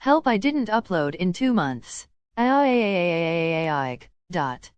Help I didn't upload in two months. Dot.